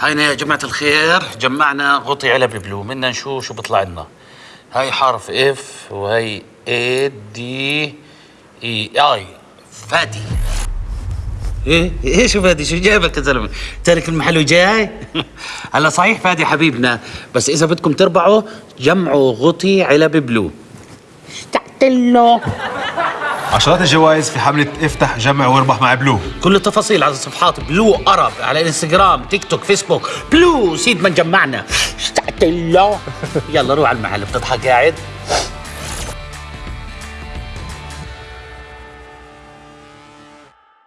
هينا يا جماعة الخير. جمعنا غطي علب بلو بدنا نشوف شو بيطلع لنا. هاي حرف F وهي A D I اي فادي. إيه؟ شو فادي؟ شو جايبك يا زلمه تارك المحل وجاي؟ هلا صحيح فادي حبيبنا. بس إذا بدكم تربحوا جمعوا غطي علب بلو. اشتقت له عشرات الجوائز في حملة افتح جمع واربح مع بلو. كل التفاصيل على صفحات بلو أرب على إنستغرام تيك توك فيسبوك. بلو سيد من جمعنا. اشتقت له يلا روح على المحل بتضحك قاعد